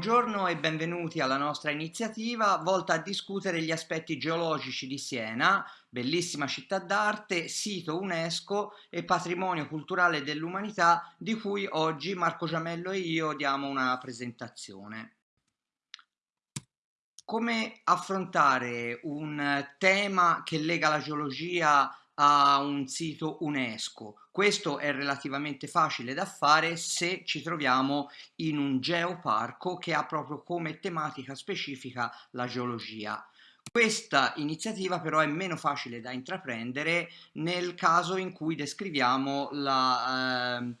Buongiorno e benvenuti alla nostra iniziativa volta a discutere gli aspetti geologici di Siena, bellissima città d'arte, sito UNESCO e patrimonio culturale dell'umanità di cui oggi Marco Giamello e io diamo una presentazione. Come affrontare un tema che lega la geologia a un sito UNESCO. Questo è relativamente facile da fare se ci troviamo in un geoparco che ha proprio come tematica specifica la geologia. Questa iniziativa però è meno facile da intraprendere nel caso in cui descriviamo la, eh,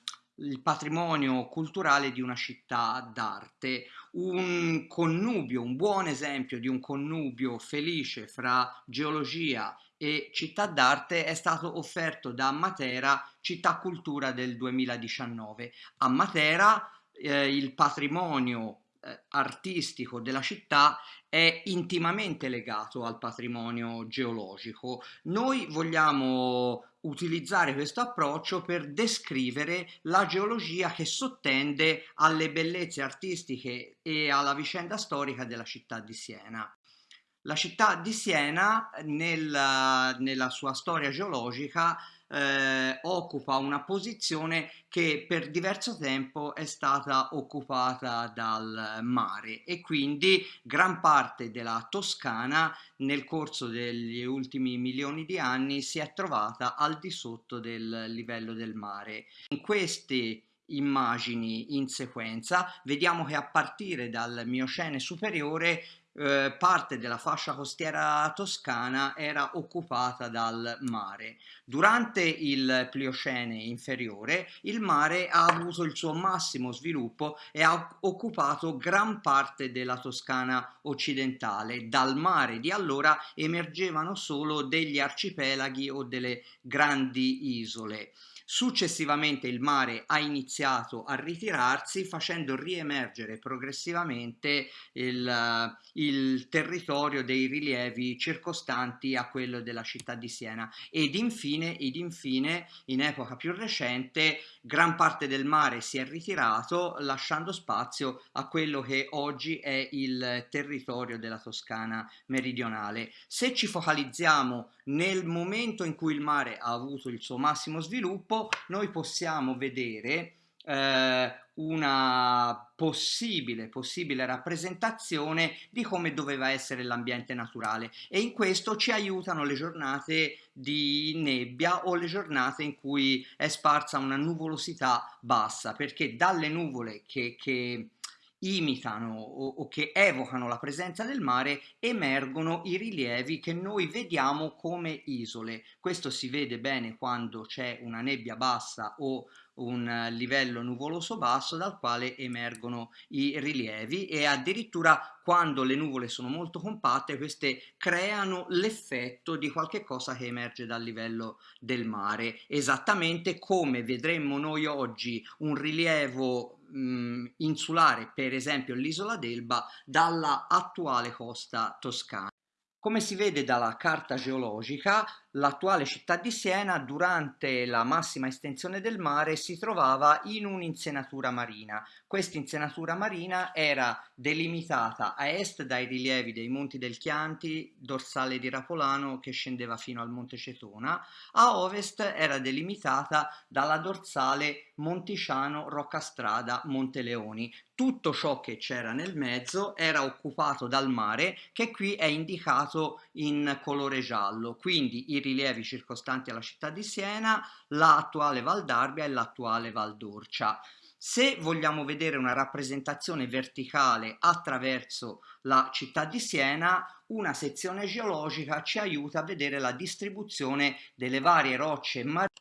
il patrimonio culturale di una città d'arte. Un connubio, un buon esempio di un connubio felice fra geologia e città d'arte è stato offerto da Matera Città Cultura del 2019. A Matera eh, il patrimonio eh, artistico della città è intimamente legato al patrimonio geologico. Noi vogliamo utilizzare questo approccio per descrivere la geologia che sottende alle bellezze artistiche e alla vicenda storica della città di Siena. La città di Siena nel, nella sua storia geologica eh, occupa una posizione che per diverso tempo è stata occupata dal mare e quindi gran parte della Toscana nel corso degli ultimi milioni di anni si è trovata al di sotto del livello del mare. In questi immagini in sequenza vediamo che a partire dal Miocene superiore eh, parte della fascia costiera toscana era occupata dal mare. Durante il Pliocene inferiore il mare ha avuto il suo massimo sviluppo e ha occupato gran parte della Toscana occidentale. Dal mare di allora emergevano solo degli arcipelaghi o delle grandi isole. Successivamente il mare ha iniziato a ritirarsi facendo riemergere progressivamente il, il, territorio dei rilievi circostanti a quello della città di Siena ed infine, ed infine in epoca più recente gran parte del mare si è ritirato lasciando spazio a quello che oggi è il territorio della Toscana meridionale. Se ci focalizziamo nel momento in cui il mare ha avuto il suo massimo sviluppo, noi possiamo vedere eh, una possibile, possibile rappresentazione di come doveva essere l'ambiente naturale. E in questo ci aiutano le giornate di nebbia o le giornate in cui è sparsa una nuvolosità bassa perché dalle nuvole che, che imitano o, o, che evocano la presenza del mare emergono i rilievi che noi vediamo come isole. Questo si vede bene quando c'è una nebbia bassa o un livello nuvoloso basso dal quale emergono i rilievi e addirittura quando le nuvole sono molto compatte queste creano l'effetto di qualche cosa che emerge dal livello del mare esattamente come vedremmo noi oggi un rilievo mh, insulare, per esempio l'isola d'Elba, dalla attuale costa toscana. Come si vede dalla carta geologica, l'attuale città di Siena durante la massima estensione del mare si trovava in un'insenatura marina. Questa insenatura marina era delimitata a est dai rilievi dei Monti del Chianti, dorsale di Rapolano che scendeva fino al Monte Cetona, a ovest era delimitata dalla dorsale Monticiano, Roccastrada, Monte Leoni. Tutto ciò che c'era nel mezzo era occupato dal mare che qui è indicato in colore giallo, quindi i rilievi circostanti alla città di Siena, l'attuale Val d'Arbia e l'attuale Val d'Orcia. Se vogliamo vedere una rappresentazione verticale attraverso la città di Siena, una sezione geologica ci aiuta a vedere la distribuzione delle varie rocce marine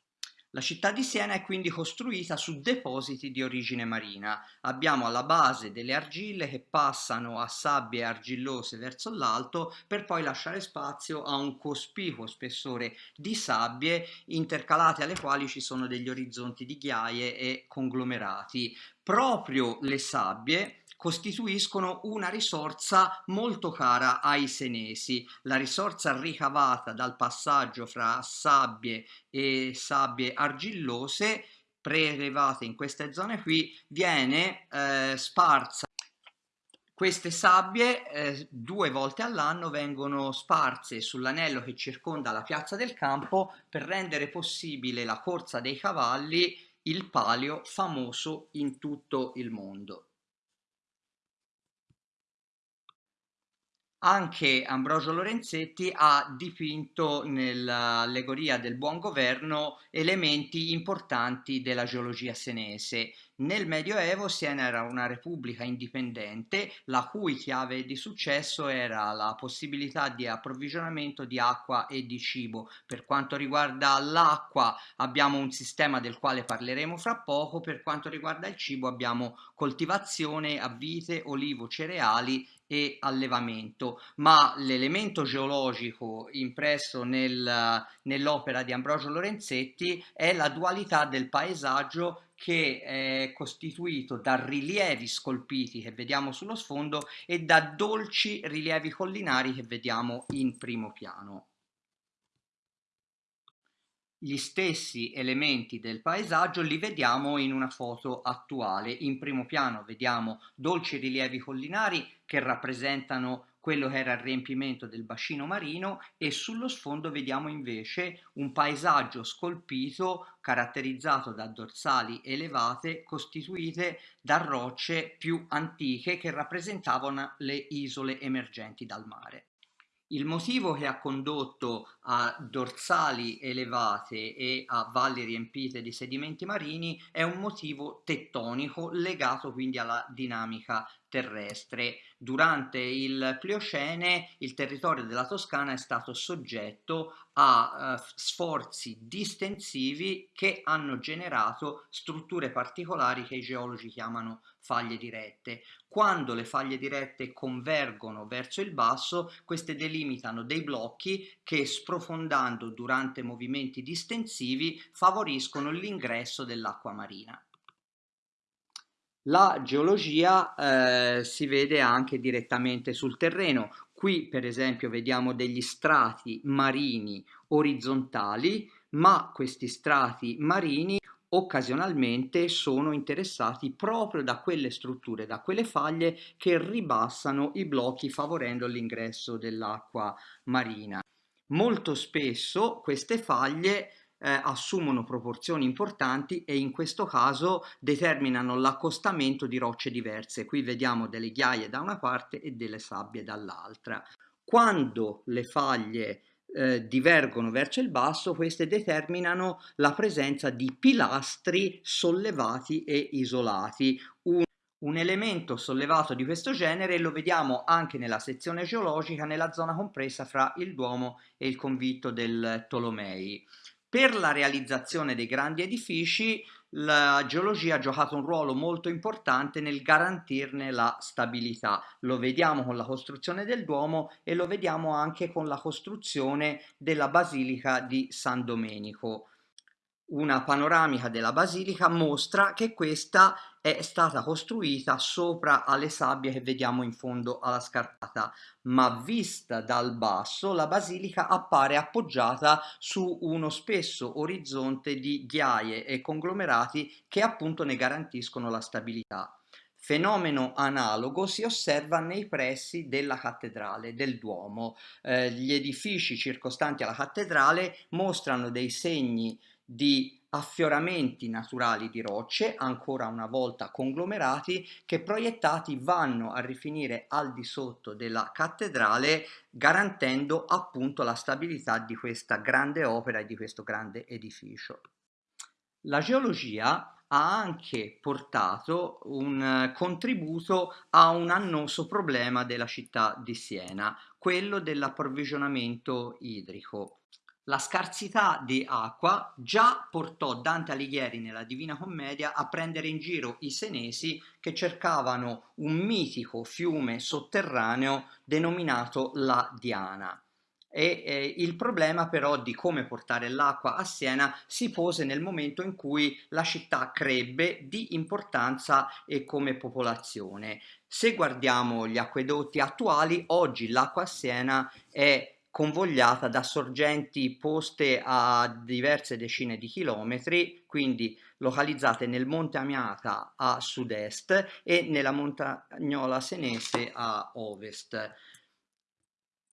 la città di Siena è quindi costruita su depositi di origine marina. Abbiamo alla base delle argille che passano a sabbie argillose verso l'alto per poi lasciare spazio a un cospicuo spessore di sabbie intercalate alle quali ci sono degli orizzonti di ghiaie e conglomerati. Proprio le sabbie costituiscono una risorsa molto cara ai senesi. La risorsa ricavata dal passaggio fra sabbie e sabbie argillose prelevate in queste zone qui viene eh, sparsa Queste sabbie eh, due volte all'anno vengono sparse sull'anello che circonda la piazza del campo per rendere possibile la corsa dei cavalli, il palio famoso in tutto il mondo. Anche Ambrogio Lorenzetti ha dipinto nell'allegoria del buon governo elementi importanti della geologia senese. Nel Medioevo Siena era una repubblica indipendente la cui chiave di successo era la possibilità di approvvigionamento di acqua e di cibo. Per quanto riguarda l'acqua abbiamo un sistema del quale parleremo fra poco, per quanto riguarda il cibo abbiamo coltivazione a vite, olivo, cereali e allevamento, ma l'elemento geologico impresso nel, nell'opera di Ambrogio Lorenzetti è la dualità del paesaggio che è costituito da rilievi scolpiti che vediamo sullo sfondo e da dolci rilievi collinari che vediamo in primo piano gli stessi elementi del paesaggio li vediamo in una foto attuale. In primo piano vediamo dolci rilievi collinari che rappresentano quello che era il riempimento del bacino marino e sullo sfondo vediamo invece un paesaggio scolpito caratterizzato da dorsali elevate costituite da rocce più antiche che rappresentavano le isole emergenti dal mare. Il motivo che ha condotto a dorsali elevate e a valli riempite di sedimenti marini è un motivo tettonico legato quindi alla dinamica terrestre. Durante il Pliocene il territorio della Toscana è stato soggetto a uh, sforzi distensivi che hanno generato strutture particolari che i geologi chiamano faglie dirette. Quando le faglie dirette convergono verso il basso, queste delimitano dei blocchi che sprofondando durante movimenti distensivi favoriscono l'ingresso dell'acqua marina. La geologia eh, si vede anche direttamente sul terreno. Qui per esempio vediamo degli strati marini orizzontali, ma questi strati marini occasionalmente sono interessati proprio da quelle strutture, da quelle faglie che ribassano i blocchi favorendo l'ingresso dell'acqua marina. Molto spesso queste faglie eh, assumono proporzioni importanti e in questo caso determinano l'accostamento di rocce diverse. Qui vediamo delle ghiaie da una parte e delle sabbie dall'altra. Quando le faglie eh, divergono verso il basso, queste determinano la presenza di pilastri sollevati e isolati. Un, un elemento sollevato di questo genere lo vediamo anche nella sezione geologica nella zona compresa fra il Duomo e il convitto del Tolomei. Per la realizzazione dei grandi edifici la geologia ha giocato un ruolo molto importante nel garantirne la stabilità. Lo vediamo con la costruzione del Duomo e lo vediamo anche con la costruzione della Basilica di San Domenico una panoramica della basilica mostra che questa è stata costruita sopra alle sabbie che vediamo in fondo alla scarpata, ma vista dal basso la basilica appare appoggiata su uno spesso orizzonte di ghiaie e conglomerati che appunto ne garantiscono la stabilità. Fenomeno analogo si osserva nei pressi della cattedrale, del Duomo. Eh, gli edifici circostanti alla cattedrale mostrano dei segni di affioramenti naturali di rocce, ancora una volta conglomerati, che proiettati vanno a rifinire al di sotto della cattedrale, garantendo appunto la stabilità di questa grande opera e di questo grande edificio. La geologia ha anche portato un contributo a un annoso problema della città di Siena, quello dell'approvvigionamento idrico. La scarsità di acqua già portò Dante Alighieri nella Divina Commedia a prendere in giro i senesi che cercavano un mitico fiume sotterraneo denominato la Diana. E eh, il problema però di come portare l'acqua a Siena si pose nel momento in cui la città crebbe di importanza e come popolazione. Se guardiamo gli acquedotti attuali, oggi l'acqua a Siena è convogliata da sorgenti poste a diverse decine di chilometri, quindi localizzate nel Monte Amiata a sud-est e nella Montagnola Senese a ovest.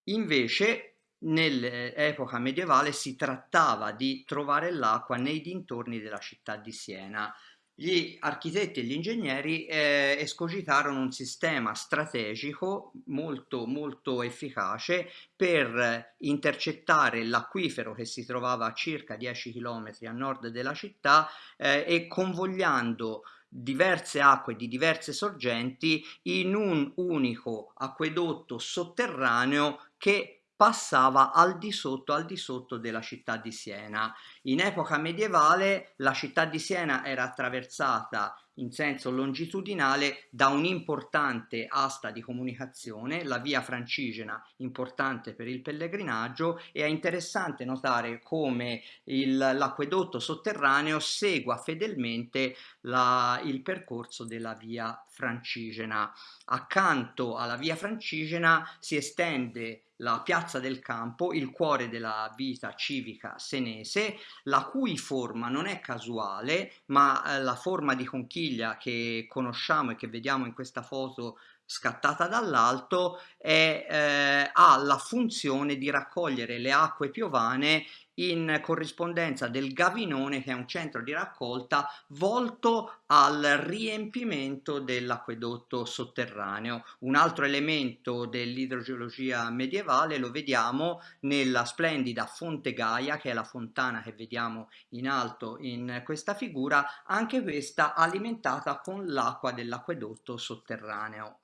Invece nell'epoca medievale si trattava di trovare l'acqua nei dintorni della città di Siena. Gli architetti e gli ingegneri eh, escogitarono un sistema strategico molto molto efficace per intercettare l'acquifero che si trovava a circa 10 km a nord della città eh, e convogliando diverse acque di diverse sorgenti in un unico acquedotto sotterraneo che passava al di sotto, al di sotto della città di Siena. In epoca medievale la città di Siena era attraversata in senso longitudinale da un'importante asta di comunicazione, la via francigena importante per il pellegrinaggio e è interessante notare come l'acquedotto sotterraneo segua fedelmente la, il percorso della via francigena. Accanto alla via francigena si estende la piazza del campo, il cuore della vita civica senese, la cui forma non è casuale, ma eh, la forma di conchiglia che conosciamo e che vediamo in questa foto scattata dall'alto eh, ha la funzione di raccogliere le acque piovane in corrispondenza del Gavinone che è un centro di raccolta volto al riempimento dell'acquedotto sotterraneo. Un altro elemento dell'idrogeologia medievale lo vediamo nella splendida Fonte Gaia che è la fontana che vediamo in alto in questa figura, anche questa alimentata con l'acqua dell'acquedotto sotterraneo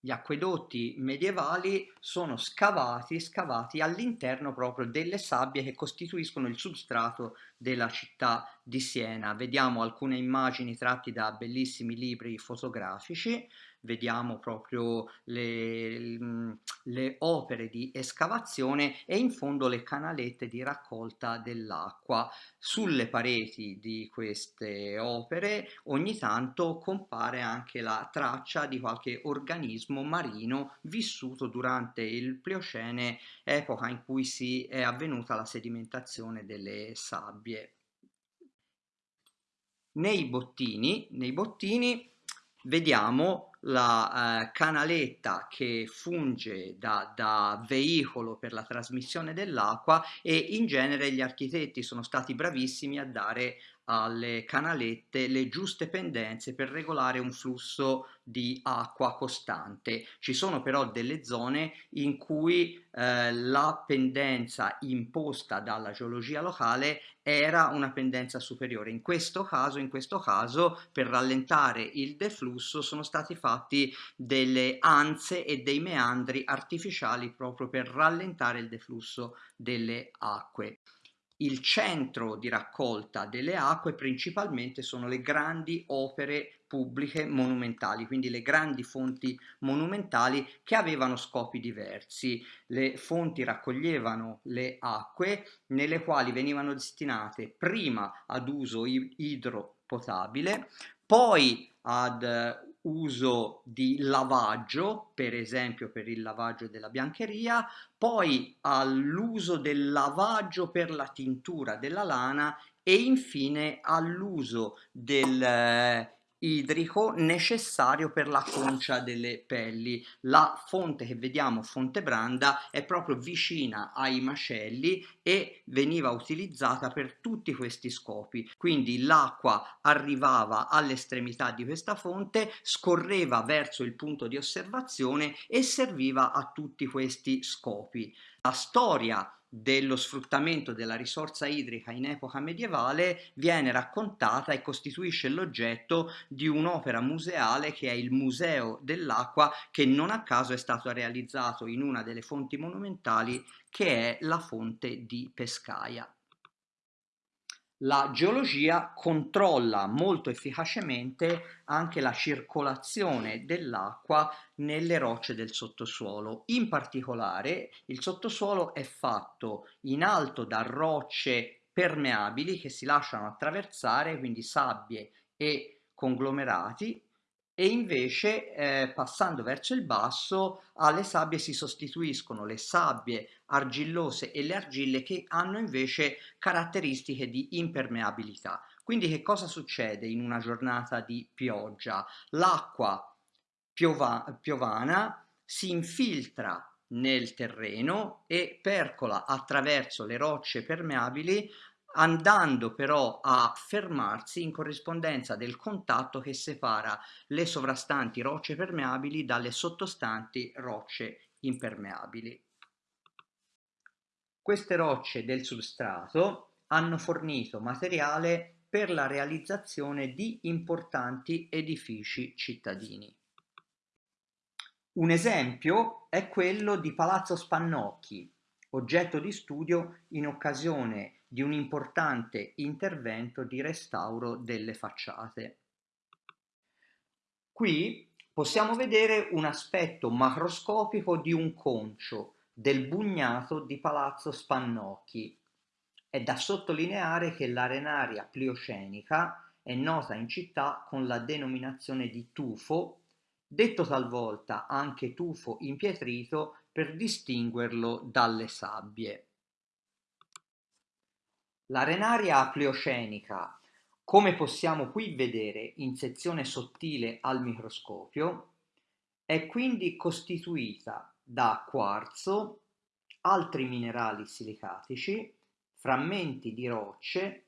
gli acquedotti medievali sono scavati, scavati all'interno proprio delle sabbie che costituiscono il substrato della città di Siena. Vediamo alcune immagini tratte da bellissimi libri fotografici vediamo proprio le, le, opere di escavazione e in fondo le canalette di raccolta dell'acqua. Sulle pareti di queste opere ogni tanto compare anche la traccia di qualche organismo marino vissuto durante il Pliocene, epoca in cui si è avvenuta la sedimentazione delle sabbie. Nei bottini, nei bottini vediamo la eh, canaletta che funge da, da, veicolo per la trasmissione dell'acqua e in genere gli architetti sono stati bravissimi a dare alle canalette le giuste pendenze per regolare un flusso di acqua costante. Ci sono però delle zone in cui eh, la pendenza imposta dalla geologia locale era una pendenza superiore. In questo caso, in questo caso per rallentare il deflusso sono stati fatti delle anse e dei meandri artificiali proprio per rallentare il deflusso delle acque il centro di raccolta delle acque principalmente sono le grandi opere pubbliche monumentali, quindi le grandi fonti monumentali che avevano scopi diversi. Le fonti raccoglievano le acque nelle quali venivano destinate prima ad uso idropotabile, poi ad uso di lavaggio, per esempio per il lavaggio della biancheria, poi all'uso del lavaggio per la tintura della lana e infine all'uso del idrico necessario per la concia delle pelli. La fonte che vediamo, Fonte Branda, è proprio vicina ai macelli e veniva utilizzata per tutti questi scopi. Quindi l'acqua arrivava all'estremità di questa fonte, scorreva verso il punto di osservazione e serviva a tutti questi scopi. La storia dello sfruttamento della risorsa idrica in epoca medievale viene raccontata e costituisce l'oggetto di un'opera museale che è il Museo dell'Acqua che non a caso è stato realizzato in una delle fonti monumentali che è la fonte di Pescaia la geologia controlla molto efficacemente anche la circolazione dell'acqua nelle rocce del sottosuolo. In particolare il sottosuolo è fatto in alto da rocce permeabili che si lasciano attraversare, quindi sabbie e conglomerati, e invece eh, passando verso il basso alle sabbie si sostituiscono le sabbie argillose e le argille che hanno invece caratteristiche di impermeabilità. Quindi che cosa succede in una giornata di pioggia? L'acqua piova piovana si infiltra nel terreno e percola attraverso le rocce permeabili andando però a fermarsi in corrispondenza del contatto che separa le sovrastanti rocce permeabili dalle sottostanti rocce impermeabili. Queste rocce del substrato hanno fornito materiale per la realizzazione di importanti edifici cittadini. Un esempio è quello di Palazzo Spannocchi, oggetto di studio in occasione di un importante intervento di restauro delle facciate. Qui possiamo vedere un aspetto macroscopico di un concio del bugnato di Palazzo Spannocchi. È da sottolineare che l'arenaria pliocenica è nota in città con la denominazione di tufo detto talvolta anche tufo impietrito per distinguerlo dalle sabbie. L'arenaria pleocenica, come possiamo qui vedere in sezione sottile al microscopio, è quindi costituita da quarzo, altri minerali silicatici, frammenti di rocce,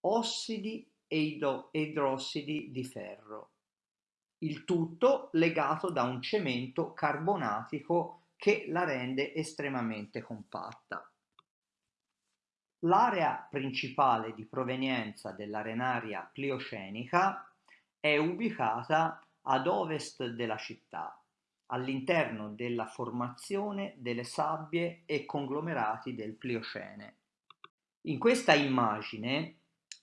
ossidi e idrossidi di ferro il tutto legato da un cemento carbonatico che la rende estremamente compatta. L'area principale di provenienza dell'arenaria pliocenica è ubicata ad ovest della città, all'interno della formazione delle sabbie e conglomerati del Pliocene. In questa immagine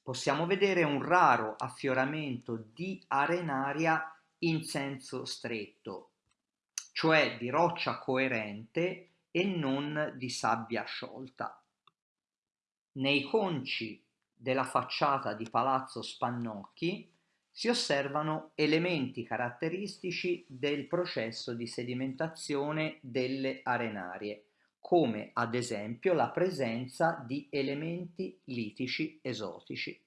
possiamo vedere un raro affioramento di arenaria in senso stretto, cioè di roccia coerente e non di sabbia sciolta. Nei conci della facciata di Palazzo Spannocchi si osservano elementi caratteristici del processo di sedimentazione delle arenarie, come ad esempio la presenza di elementi litici esotici.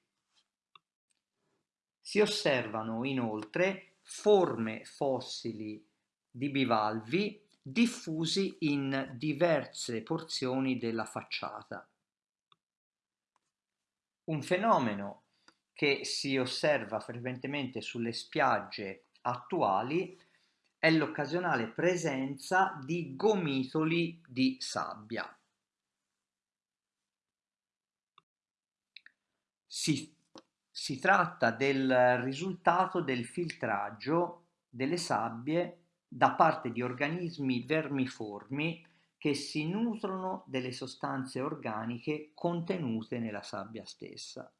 Si osservano inoltre forme fossili di bivalvi diffusi in diverse porzioni della facciata. Un fenomeno che si osserva frequentemente sulle spiagge attuali è l'occasionale presenza di gomitoli di sabbia. Si si tratta del risultato del filtraggio delle sabbie da parte di organismi vermiformi che si nutrono delle sostanze organiche contenute nella sabbia stessa.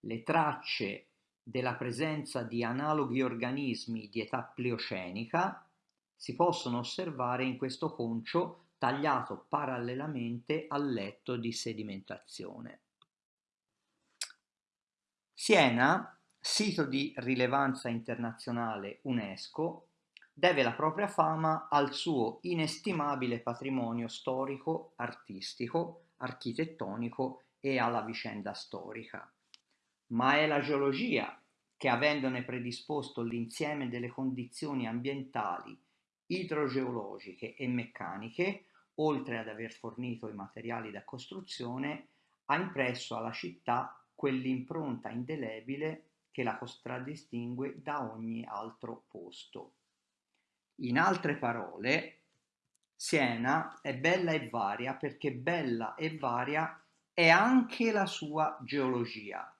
Le tracce della presenza di analoghi organismi di età pleocenica si possono osservare in questo concio tagliato parallelamente al letto di sedimentazione. Siena, sito di rilevanza internazionale UNESCO, deve la propria fama al suo inestimabile patrimonio storico, artistico, architettonico e alla vicenda storica. Ma è la geologia che avendone predisposto l'insieme delle condizioni ambientali, idrogeologiche e meccaniche, oltre ad aver fornito i materiali da costruzione, ha impresso alla città quell'impronta indelebile che la contraddistingue da ogni altro posto. In altre parole, Siena è bella e varia perché bella e varia è anche la sua geologia.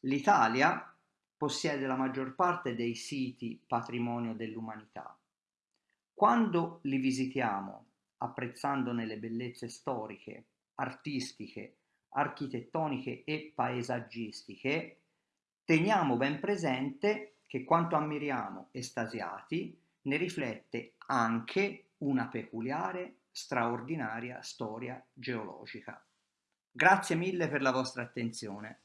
L'Italia possiede la maggior parte dei siti patrimonio dell'umanità. Quando li visitiamo, apprezzandone le bellezze storiche, artistiche, architettoniche e paesaggistiche, teniamo ben presente che quanto ammiriamo estasiati ne riflette anche una peculiare, straordinaria storia geologica. Grazie mille per la vostra attenzione.